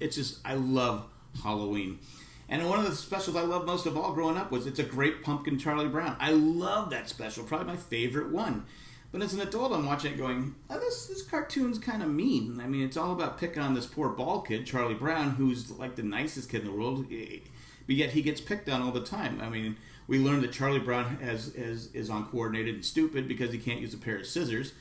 it's just I love Halloween. And one of the specials I loved most of all growing up was It's a Great Pumpkin Charlie Brown. I love that special, probably my favorite one. But as an adult, I'm watching it going, oh, this, this cartoon's kind of mean. I mean, it's all about picking on this poor bald kid, Charlie Brown, who's like the nicest kid in the world, eh, but yet he gets picked on all the time. I mean, we learned that Charlie Brown has, has, is uncoordinated and stupid because he can't use a pair of scissors.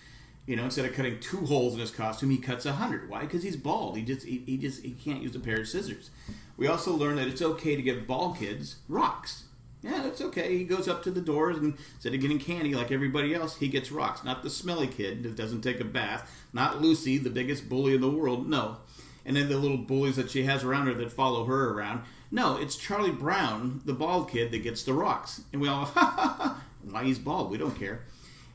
You know, instead of cutting two holes in his costume, he cuts a hundred. Why? Because he's bald. He just he, he just he can't use a pair of scissors. We also learned that it's okay to give bald kids rocks. Yeah, that's okay. He goes up to the doors and instead of getting candy like everybody else, he gets rocks. Not the smelly kid that doesn't take a bath. Not Lucy, the biggest bully in the world. No. And then the little bullies that she has around her that follow her around. No, it's Charlie Brown, the bald kid, that gets the rocks. And we all, ha ha ha. Why he's bald? We don't care.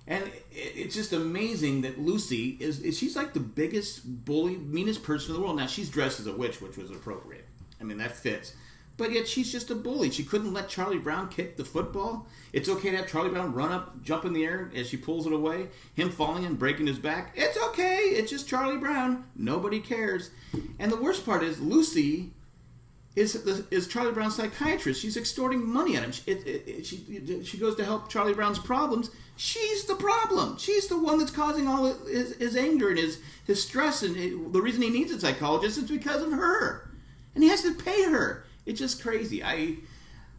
And it's just amazing that Lucy is, is, she's like the biggest bully, meanest person in the world. Now she's dressed as a witch, which was appropriate. I mean that fits. But yet she's just a bully. She couldn't let Charlie Brown kick the football. It's okay to have Charlie Brown run up, jump in the air as she pulls it away. Him falling and breaking his back. It's okay. It's just Charlie Brown. Nobody cares. And the worst part is Lucy is is Charlie Brown's psychiatrist. She's extorting money at him. It, it, it, she she goes to help Charlie Brown's problems. She's the problem. She's the one that's causing all his, his anger and his his stress. And the reason he needs a psychologist is because of her, and he has to pay her. It's just crazy. I.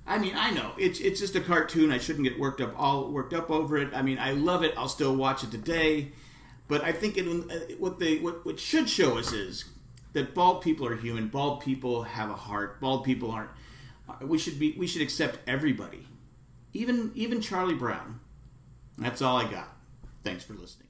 I mean, I know it's it's just a cartoon. I shouldn't get worked up all worked up over it. I mean, I love it. I'll still watch it today, but I think it, uh, what they what, what should show us is that bald people are human. Bald people have a heart. Bald people aren't. We should be. We should accept everybody, even even Charlie Brown. That's all I got. Thanks for listening.